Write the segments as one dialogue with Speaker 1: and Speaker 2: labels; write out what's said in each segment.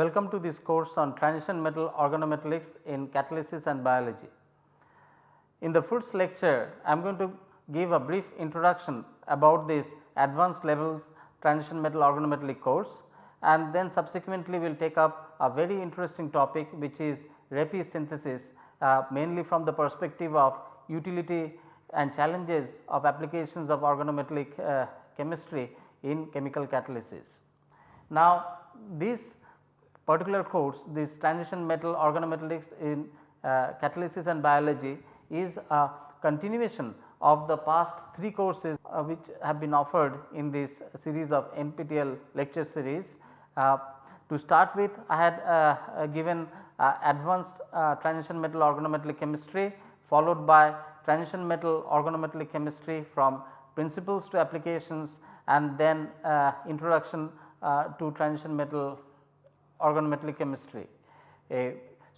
Speaker 1: Welcome to this course on transition metal organometallics in catalysis and biology. In the first lecture, I am going to give a brief introduction about this advanced levels transition metal organometallic course and then subsequently we will take up a very interesting topic which is Reppe synthesis uh, mainly from the perspective of utility and challenges of applications of organometallic uh, chemistry in chemical catalysis. Now, this particular course this transition metal organometallics in uh, catalysis and biology is a continuation of the past 3 courses uh, which have been offered in this series of NPTEL lecture series. Uh, to start with I had uh, uh, given uh, advanced transition metal organometallic chemistry followed by transition metal organometallic chemistry from principles to applications and then introduction to transition metal organometallic chemistry.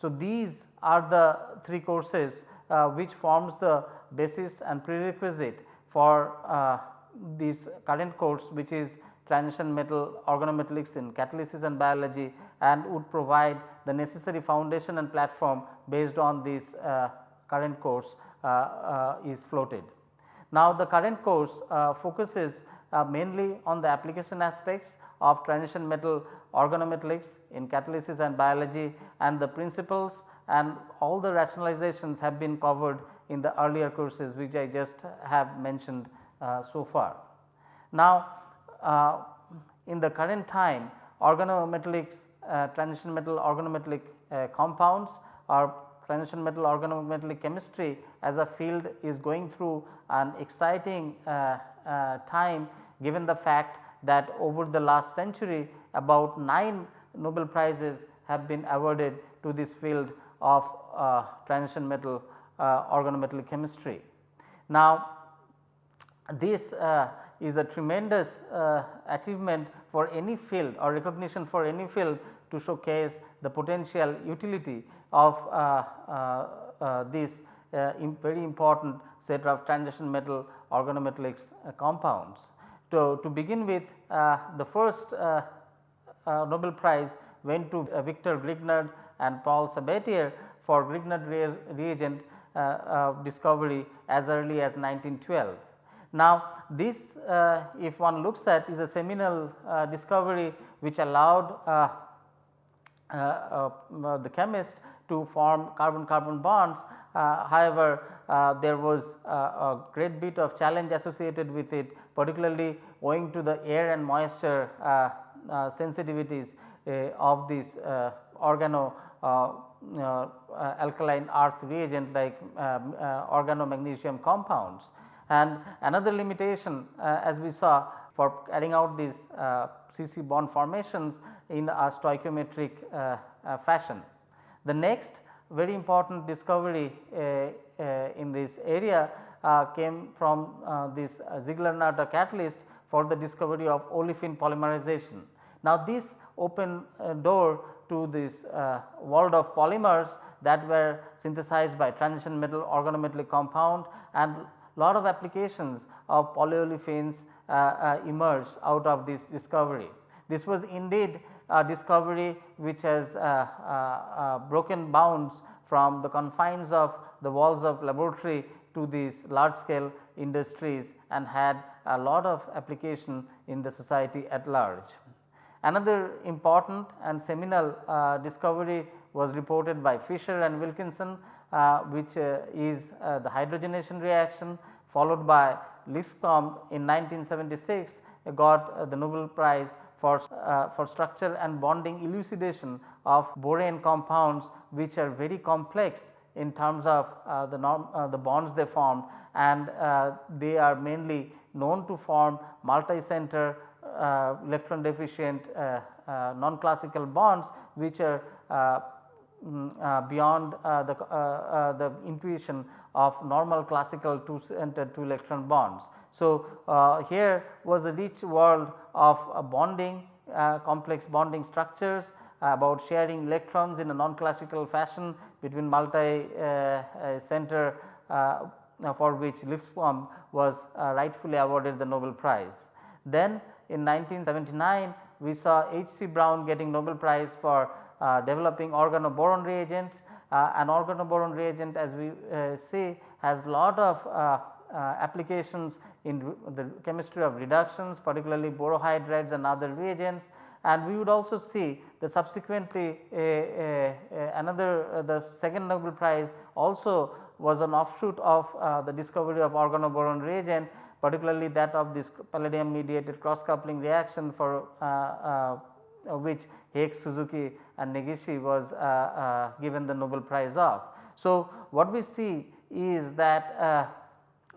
Speaker 1: so, these are the 3 courses uh, which forms the basis and prerequisite for uh, this current course which is transition metal organometallics in catalysis and biology and would provide the necessary foundation and platform based on this uh, current course uh, uh, is floated. Now, the current course focuses mainly on the application aspects of transition metal organometallics in catalysis and biology and the principles and all the rationalizations have been covered in the earlier courses which I just have mentioned uh, so far. Now, uh, in the current time organometallics uh, transition metal organometallic uh, compounds or transition metal organometallic chemistry as a field is going through an exciting uh, uh, time given the fact that over the last century about 9 Nobel prizes have been awarded to this field of uh, transition metal uh, organometallic chemistry. Now, this uh, is a tremendous uh, achievement for any field or recognition for any field to showcase the potential utility of uh, uh, this very important set of transition metal organometallics compounds. To, to begin with uh, the first uh, uh, Nobel Prize went to Victor Grignard and Paul Sabatier for Grignard reagent uh, uh, discovery as early as 1912. Now, this uh, if one looks at is a seminal discovery which allowed the chemist to form carbon carbon bonds. Uh, however, uh, there was uh, a great bit of challenge associated with it particularly owing to the air and moisture sensitivities of this organo uh, alkaline earth reagent like um, uh, organomagnesium compounds. And another limitation uh, as we saw for carrying out these CC bond formations in a stoichiometric fashion. The next very important discovery in this area came from this Ziegler-Natta catalyst for the discovery of olefin polymerization. Now, this open door to this uh, world of polymers that were synthesized by transition metal organometallic compound and lot of applications of polyolefins uh, uh, emerged out of this discovery. This was indeed discovery which has uh, uh, uh, broken bounds from the confines of the walls of laboratory to these large scale industries and had a lot of application in the society at large. Another important and seminal uh, discovery was reported by Fischer and Wilkinson uh, which uh, is the hydrogenation reaction followed by Lipscomb in 1976 got uh, the Nobel prize for, uh, for structure and bonding elucidation of borane compounds which are very complex in terms of the, norm, the bonds they formed. And they are mainly known to form multi-center uh, electron deficient uh, uh, non classical bonds which are mm, uh, beyond uh, the, uh, the intuition of normal classical two centered two electron bonds. So, here was a rich world of bonding complex bonding structures about sharing electrons in a non classical fashion between multi center for which Lipscomb was rightfully awarded the Nobel prize. Then in 1979 we saw H. C. Brown getting Nobel Prize for uh, developing organoboron reagents. Uh, an organoboron reagent as we uh, see has lot of uh, uh, applications in the chemistry of reductions particularly borohydrides and other reagents and we would also see the subsequently another uh, the second Nobel Prize also was an offshoot of uh, the discovery of organoboron reagent particularly that of this palladium mediated cross coupling reaction for uh, uh, which Heck, Suzuki and Negishi was uh, uh, given the Nobel Prize of. So, what we see is that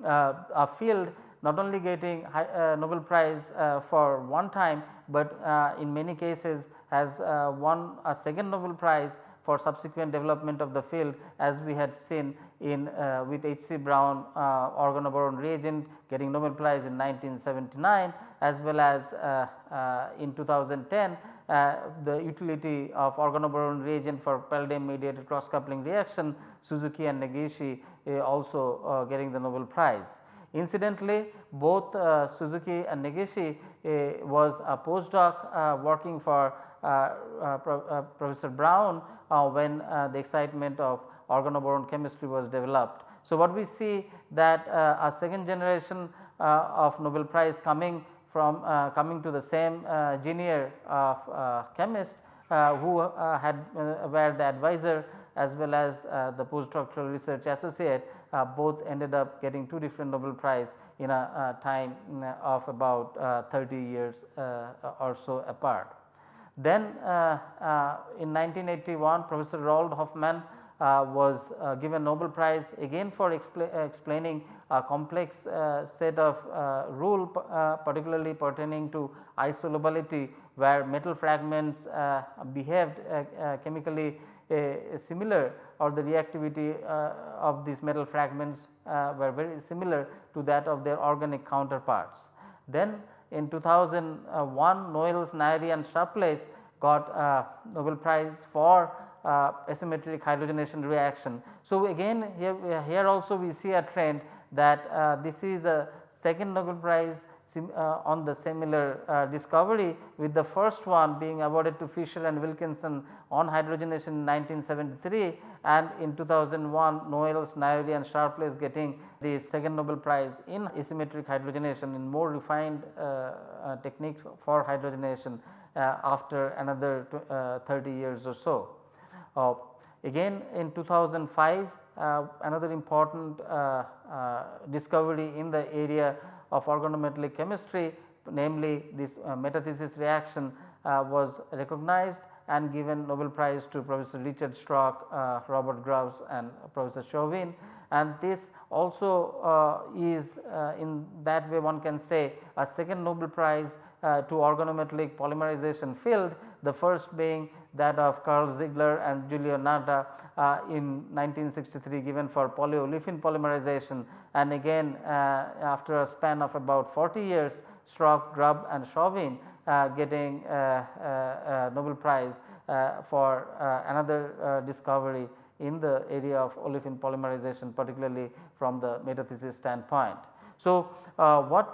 Speaker 1: a field not only getting high, uh, Nobel Prize uh, for one time, but uh, in many cases has won a second Nobel Prize for subsequent development of the field as we had seen in uh, with H. C. Brown uh, organoboron reagent getting Nobel Prize in 1979 as well as uh, in 2010 the utility of organoboron reagent for palladium mediated cross coupling reaction Suzuki and Negishi also getting the Nobel Prize. Incidentally, both uh, Suzuki and Negishi uh, was a postdoc uh, working for Pro Professor Brown when the excitement of organoboron chemistry was developed. So, what we see that a second generation of Nobel Prize coming from uh, coming to the same uh, junior of uh, chemist who had were the advisor as well as the postdoctoral research associate uh, both ended up getting two different Nobel Prize in a, time of about uh, 30 years uh, or so apart. Then in 1981 Professor Roald Hoffmann uh, was uh, given Nobel Prize again for expla explaining a complex uh, set of rule particularly pertaining to isolobality where metal fragments behaved chemically similar or the reactivity uh, of these metal fragments uh, were very similar to that of their organic counterparts. Then in 2001 Knowles, Noyori and Sharpless got Nobel Prize for uh, asymmetric hydrogenation reaction. So, again here, here also we see a trend that uh, this is a second Nobel Prize on the similar uh, discovery with the first one being awarded to Fischer and Wilkinson on hydrogenation in 1973 and in 2001 Knowles, Noyori and Sharpless getting the second Nobel Prize in asymmetric hydrogenation in more refined uh, uh techniques for hydrogenation uh, after another uh, 30 years or so. again in 2005 another important discovery in the area of organometallic chemistry namely this uh, metathesis reaction uh, was recognized and given Nobel Prize to Professor Richard Schrock, uh, Robert Grubbs and Professor Chauvin. And this also uh, is uh, in that way one can say a second Nobel Prize uh, to organometallic polymerization field the first being that of Karl Ziegler and Giulio Natta uh, in 1963 given for polyolefin polymerization and again uh, after a span of about 40 years Schrock, Grubb and Chauvin uh, getting uh, uh, Nobel Prize uh, for another discovery in the area of olefin polymerization particularly from the metathesis standpoint. So, what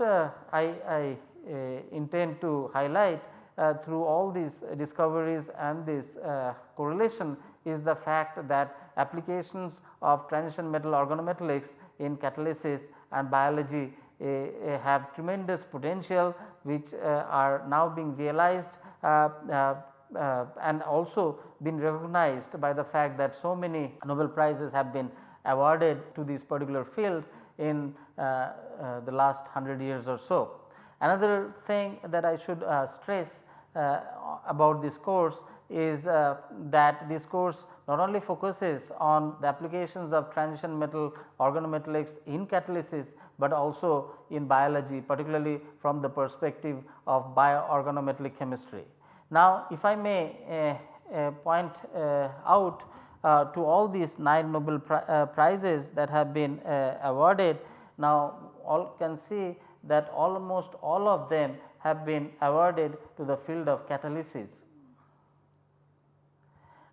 Speaker 1: I, I intend to highlight through all these discoveries and this uh, correlation is the fact that applications of transition metal organometallics in catalysis and biology uh, have tremendous potential which uh, are now being realized uh, uh, and also been recognized by the fact that so many Nobel prizes have been awarded to this particular field in the last 100 years or so. Another thing that I should uh, stress uh, about this course is uh, that this course not only focuses on the applications of transition metal organometallics in catalysis, but also in biology particularly from the perspective of bioorganometallic chemistry. Now, if I may uh, uh, point uh, out to all these 9 Nobel pri prizes that have been awarded, now all can see that almost all of them have been awarded to the field of catalysis.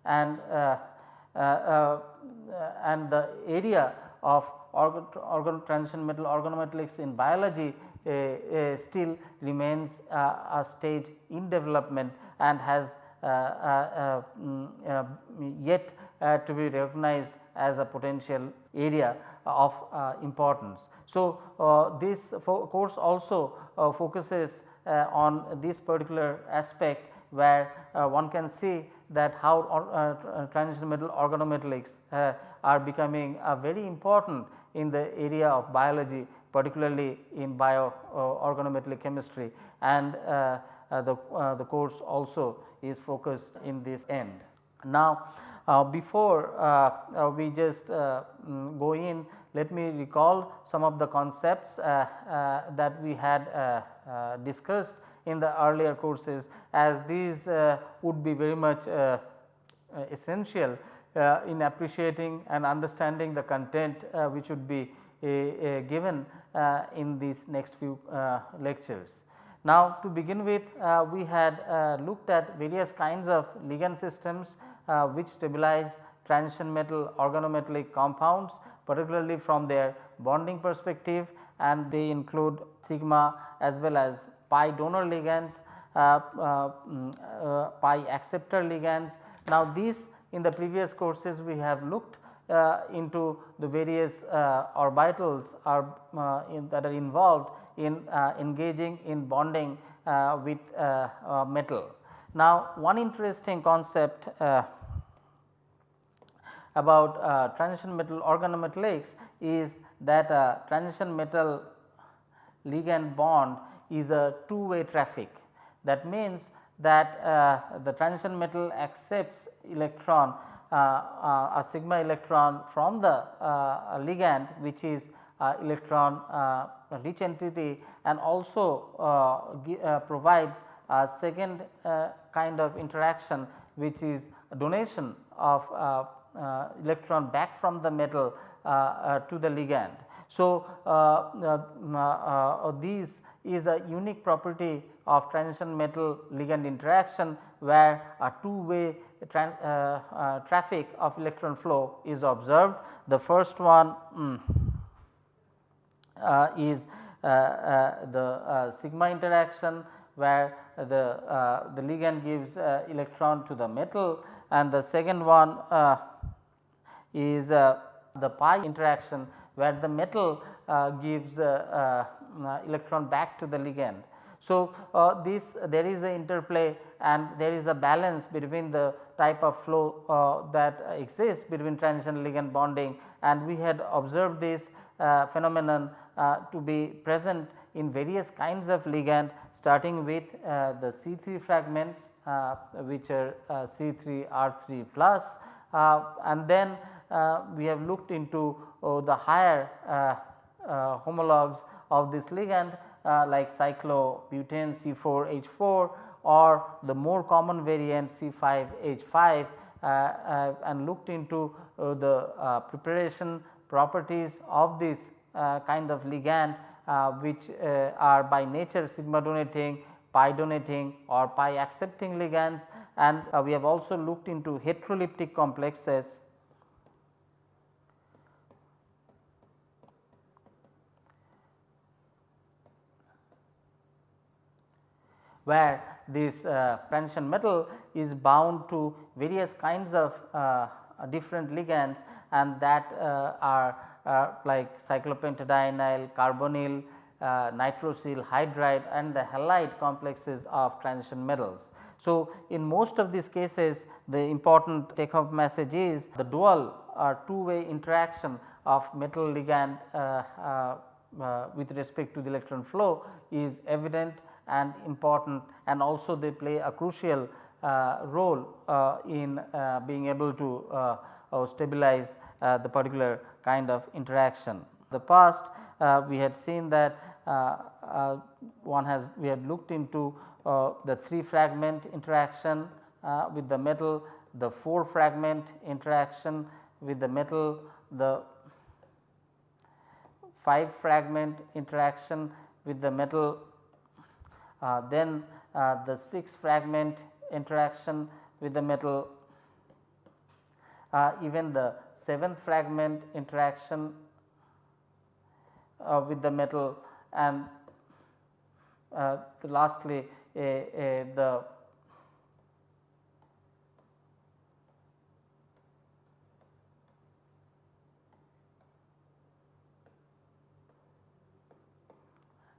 Speaker 1: And, uh, uh, uh, and the area of organ, organ transition metal organometallics in biology still remains a stage in development and has mm, yet to be recognized as a potential area of uh, importance. So, uh, this course also uh, focuses Uh, on this particular aspect where uh, one can see that how uh, transition metal organometallics uh, are becoming very important in the area of biology particularly in bio organometallic chemistry and the, the course also is focused in this end. Now, uh, before uh, uh, we just mm, go in let me recall some of the concepts that we had Uh, discussed in the earlier courses as these uh, would be very much uh, essential uh, in appreciating and understanding the content uh, which would be uh, given in these next few lectures. Now to begin with we had looked at various kinds of ligand systems uh, which stabilize transition metal organometallic compounds particularly from their bonding perspective and they include sigma as well as pi donor ligands, uh, uh, mm, uh, pi acceptor ligands. Now these in the previous courses we have looked uh, into the various uh, orbitals are in that are involved in engaging in bonding with metal. Now one interesting concept about uh, transition metal organometallics is that uh, transition metal ligand bond is a two way traffic. That means that uh, the transition metal accepts electron uh, uh, a sigma electron from the uh, ligand which is electron rich entity and also provides a second kind of interaction which is donation of electron back from the metal Uh, uh, to the ligand. So, uh, these is a unique property of transition metal ligand interaction where a two way uh, uh, traffic of electron flow is observed. The first one mm, uh, is the sigma interaction where the, the ligand gives electron to the metal and the second one is uh, the pi interaction where the metal uh, gives uh, electron back to the ligand. So, uh, this there is a interplay and there is a balance between the type of flow uh, that exists between transition ligand bonding and we had observed this uh, phenomenon to be present in various kinds of ligand starting with the C3 fragments which are C3 R3 plus and then uh, we have looked into uh, the higher uh, homologs of this ligand like cyclobutane C4H4 or the more common variant C5H5 and looked into the preparation properties of this kind of ligand uh, which uh, are by nature sigma donating, pi donating or pi accepting ligands. And uh, we have also looked into heteroleptic complexes where this uh, transition metal is bound to various kinds of uh, different ligands and that uh, are uh, like cyclopentadienyl, carbonyl, uh, nitrosyl hydride and the halide complexes of transition metals. So, in most of these cases the important take home message is the dual or two way interaction of metal ligand uh, with respect to the electron flow is evident and important and also they play a crucial uh, role uh, in uh, being able to uh, uh, stabilize uh, the particular kind of interaction. The past we had seen that one has we had looked into the 3 fragment interaction with the metal, the 4 fragment interaction with the metal, the 5 fragment interaction with the metal then uh, the 6 fragment interaction with the metal, uh, even the 7th fragment interaction with the metal and lastly the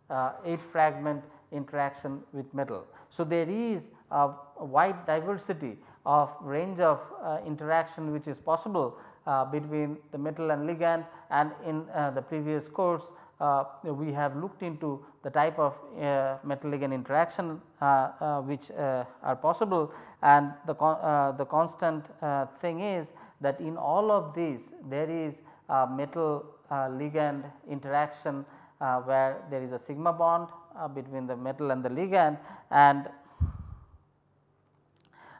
Speaker 1: uh, 8 fragment interaction with metal. So, there is a wide diversity of range of uh, interaction which is possible uh, between the metal and ligand and in uh, the previous course uh, we have looked into the type of uh, metal ligand interaction uh, which are possible and the, con the constant thing is that in all of these there is a metal ligand interaction where there is a sigma bond between the metal and the ligand and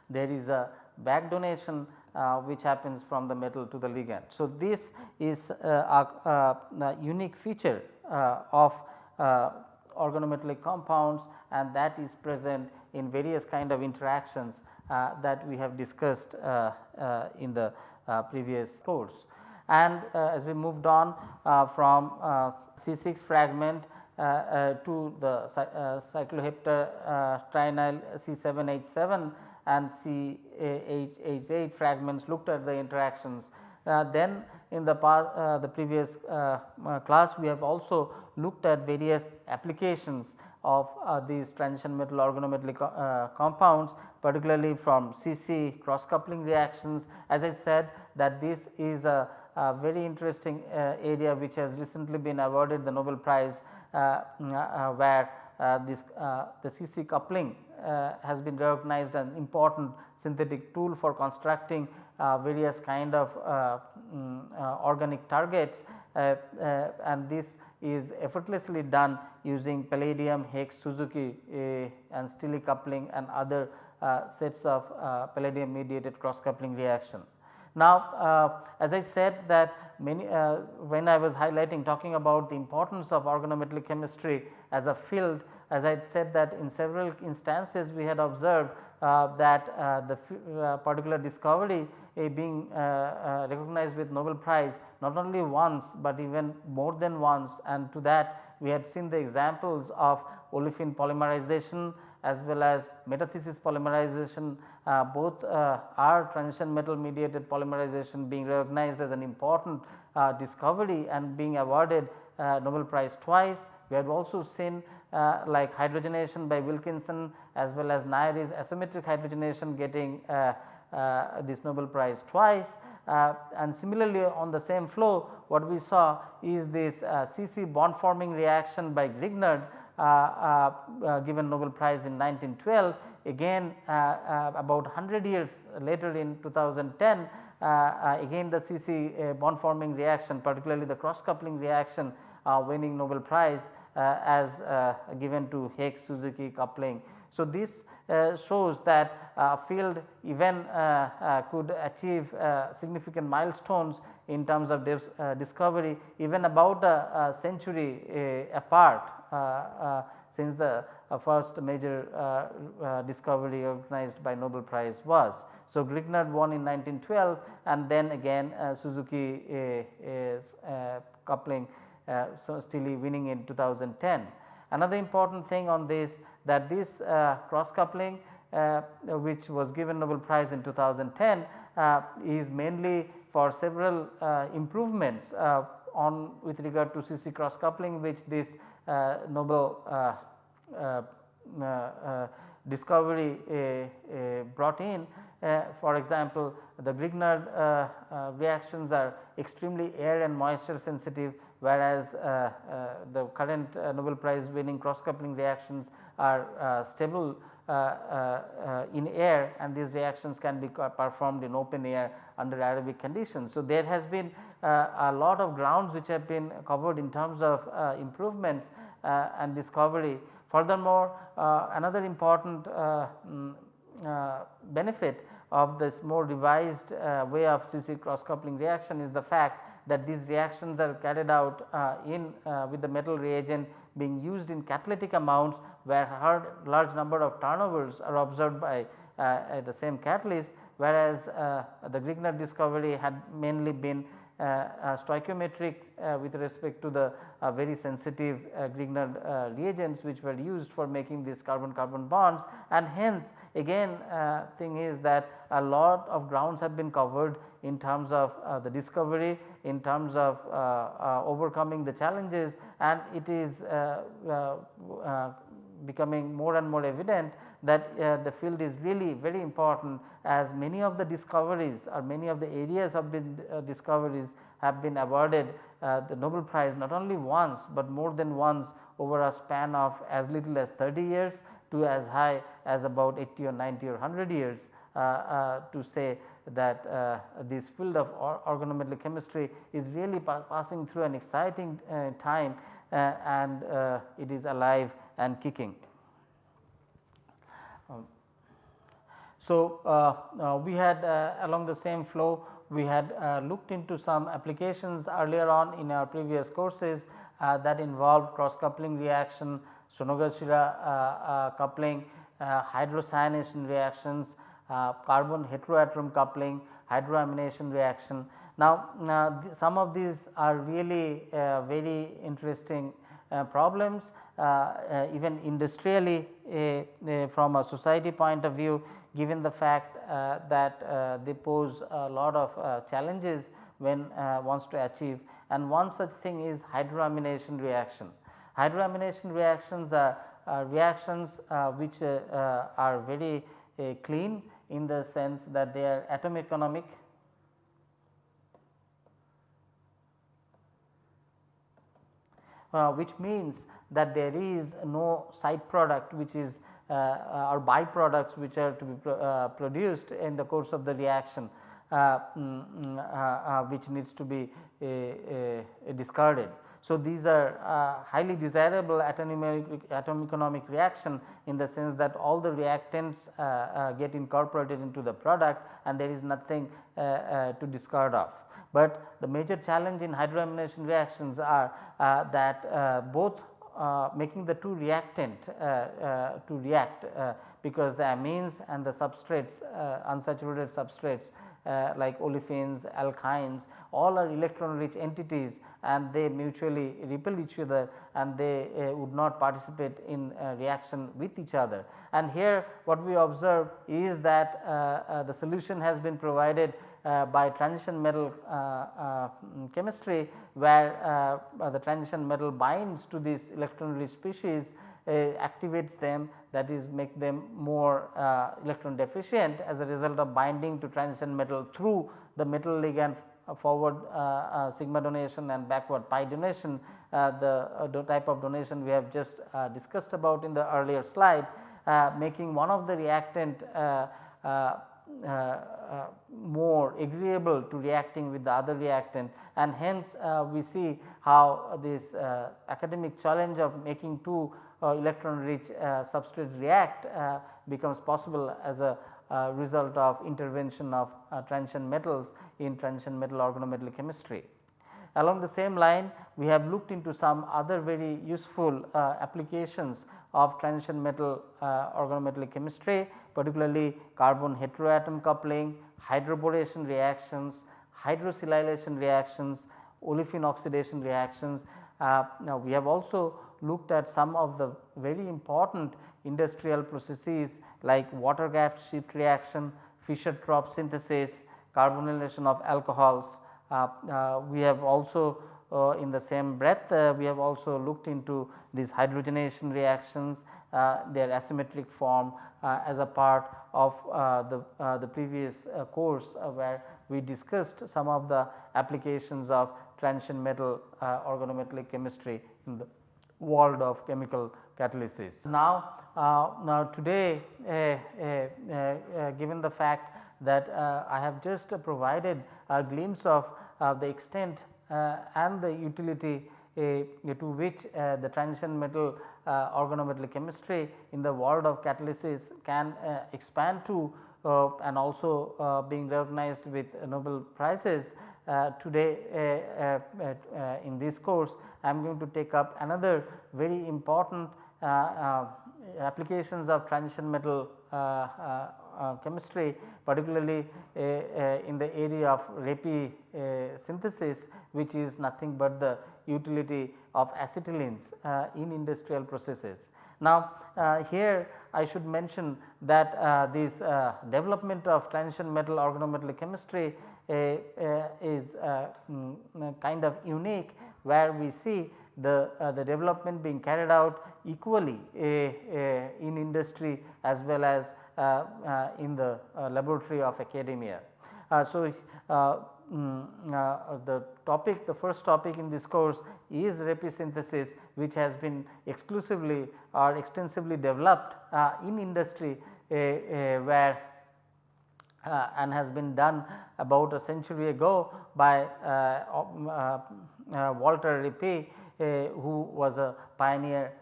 Speaker 1: there is a back donation uh, which happens from the metal to the ligand. So, this is uh, a, a, unique feature uh, of uh, organometallic compounds and that is present in various kind of interactions uh, that we have discussed uh, in the previous course. And as we moved on from C6 fragment to the cycloheptatrienyl C7H7 and C8H8 fragments looked at the interactions. Uh, then in the uh, the previous uh, uh, class we have also looked at various applications of uh, these transition metal organometallic uh, compounds particularly from CC cross coupling reactions. As I said that this is a, a very interesting uh, area which has recently been awarded the Nobel Prize uh, mm, uh, where this the CC coupling uh, has been recognized an important synthetic tool for constructing uh, various kind of uh, um, organic targets and this is effortlessly done using palladium, Heck, Suzuki and Stille coupling and other sets of palladium mediated cross coupling reaction. Now, uh, as I said that many uh, when I was highlighting talking about the importance of organometallic chemistry as a field as I said that in several instances we had observed uh, that uh, the uh, particular discovery being uh, recognized with Nobel Prize not only once, but even more than once. And to that we had seen the examples of olefin polymerization as well as metathesis polymerization uh, both are transition metal mediated polymerization being recognized as an important discovery and being awarded Nobel Prize twice. We have also seen uh, like hydrogenation by Wilkinson as well as Noyori's asymmetric hydrogenation getting uh, uh, this Nobel Prize twice. Uh, and similarly on the same flow what we saw is this CC uh, bond forming reaction by Grignard uh, Uh, uh, uh, given Nobel Prize in 1912 again about 100 years later in 2010 again the CC bond forming reaction particularly the cross coupling reaction winning Nobel Prize uh, as uh, given to Heck Suzuki coupling. So, this uh, shows that uh, a field even uh, uh, could achieve significant milestones in terms of discovery even about a, century apart since the uh, first major uh, uh, discovery organized by Nobel Prize was. So, Grignard won in 1912 and then again Suzuki coupling uh, so winning in 2010. Another important thing on this that this uh, cross coupling uh, which was given Nobel Prize in 2010 uh, is mainly for several uh, improvements uh, on with regard to CC cross coupling which this Nobel discovery brought in. for example, the Grignard reactions are extremely air and moisture sensitive whereas uh, uh, the current uh, Nobel Prize winning cross coupling reactions are uh, stable uh, uh, in air and these reactions can be performed in open air under aerobic conditions. So, there has been a lot of grounds which have been covered in terms of improvements and discovery. Furthermore, another important mm, benefit of this more revised way of CC cross coupling reaction is the fact that these reactions are carried out uh, in uh, with the metal reagent being used in catalytic amounts where large number of turnovers are observed by uh, the same catalyst whereas the Grignard discovery had mainly been stoichiometric with respect to the very sensitive Grignard reagents which were used for making these carbon carbon bonds. And hence again thing is that a lot of grounds have been covered in terms of uh, the discovery, in terms of uh, uh, overcoming the challenges and it is becoming more and more evident that uh, the field is really very important as many of the discoveries or many of the areas of the uh, discoveries have been awarded uh, the Nobel prize not only once, but more than once over a span of as little as 30 years to as high as about 80 or 90 or 100 years uh, uh, to say that uh, this field of or organometallic chemistry is really pa passing through an exciting time and it is alive and kicking. Um, so, uh, uh, we had uh, along the same flow we had looked into some applications earlier on in our previous courses that involved cross coupling reaction, Sonogashira coupling, hydrocyanation reactions, Uh, carbon heteroatom coupling, hydroamination reaction. Now, uh, some of these are really uh, very interesting uh, problems uh, uh, even industrially uh, uh, from a society point of view given the fact that they pose a lot of challenges when wants to achieve and one such thing is hydroamination reaction. Hydroamination reactions are, are reactions which are very clean in the sense that they are atom economic uh, which means that there is no side product which is uh, uh, or byproducts which are to be pro uh, produced in the course of the reaction uh, mm, mm, uh, which needs to be discarded. So, these are uh, highly desirable atom economic reaction in the sense that all the reactants uh, uh, get incorporated into the product and there is nothing to discard of but the major challenge in hydroamination reactions are that both uh, making the two reactant uh, uh, to react because the amines and the substrates unsaturated substrates Uh, like olefins, alkynes all are electron rich entities and they mutually repel each other and they uh, would not participate in uh, reaction with each other. And here what we observe is that the solution has been provided uh, by transition metal uh, uh, chemistry where the transition metal binds to these electron rich species activates them that is make them more electron deficient as a result of binding to transition metal through the metal ligand forward uh, uh, sigma donation and backward pi donation. Uh, the type of donation we have just discussed about in the earlier slide making one of the reactant uh, uh, more agreeable to reacting with the other reactant. And hence uh, we see how this academic challenge of making two electron rich substrate react becomes possible as a uh, result of intervention of uh, transition metals in transition metal organometallic chemistry. Along the same line we have looked into some other very useful uh, applications of transition metal organometallic chemistry particularly carbon heteroatom coupling, hydroboration reactions, hydrosilylation reactions, olefin oxidation reactions. Uh, now, we have also looked at some of the very important industrial processes like water gas shift reaction, Fischer-Tropsch synthesis, carbonylation of alcohols. Uh, uh, we have also uh, in the same breath uh, we have also looked into these hydrogenation reactions their asymmetric form as a part of the, the previous course where we discussed some of the applications of transition metal organometallic chemistry in the world of chemical catalysis. Now, uh, now today uh, uh, given the fact that I have just provided a glimpse of the extent and the utility to which the transition metal uh, organometallic chemistry in the world of catalysis can uh, expand to uh, and also being recognized with Nobel prizes. Uh, today uh, uh, in this course I am going to take up another very important applications of transition metal uh, chemistry particularly in the area of Reppe synthesis which is nothing but the utility of acetylenes in industrial processes. Now, here I should mention that this development of transition metal organometallic chemistry is mm, kind of unique where we see the, uh, the development being carried out equally in industry as well as uh, uh, in the laboratory of academia. so, mm, the topic the first topic in this course is synthesis which has been exclusively or extensively developed in industry where uh, and has been done about a century ago by uh, uh, Walter Reppe who was a pioneer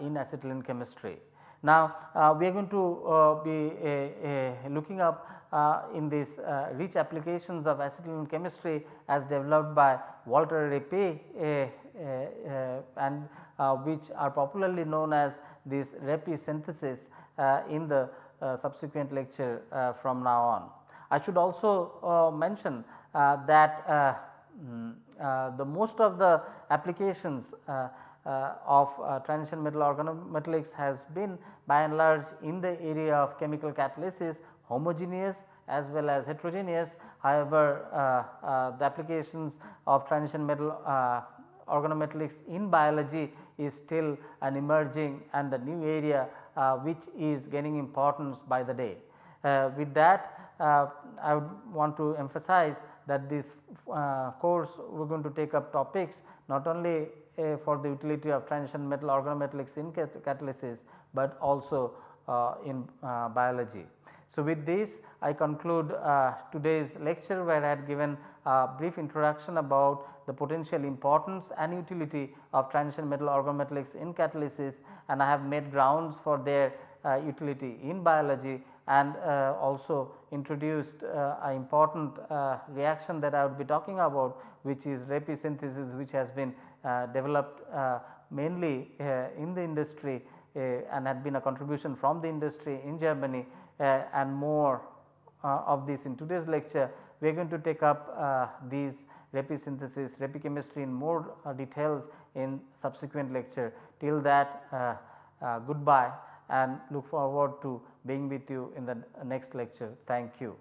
Speaker 1: in acetylene chemistry. Now, we are going to be looking up uh, in these uh, rich applications of acetylene chemistry as developed by Walter Reppe uh, and which are popularly known as this Reppe synthesis in the subsequent lecture from now on. I should also mention that mm, the most of the applications uh, uh, of uh, transition metal organometallics has been by and large in the area of chemical catalysis homogeneous as well as heterogeneous. However, the applications of transition metal organometallics in biology is still an emerging and a new area uh, which is gaining importance by the day. Uh, with that uh, I would want to emphasize that this uh, course we are going to take up topics not only uh, for the utility of transition metal organometallics in cat catalysis, but also uh, in uh, biology. So, with this I conclude uh, today's lecture where I had given a brief introduction about the potential importance and utility of transition metal organometallics in catalysis and I have made grounds for their utility in biology and uh, also introduced uh, an important uh, reaction that I would be talking about which is Reppe synthesis which has been developed mainly in the industry and had been a contribution from the industry in Germany Uh, and more uh, of this in today's lecture we are going to take up uh, these Reppe synthesis, Reppe chemistry in more details in subsequent lecture. Till that goodbye and look forward to being with you in the next lecture. Thank you.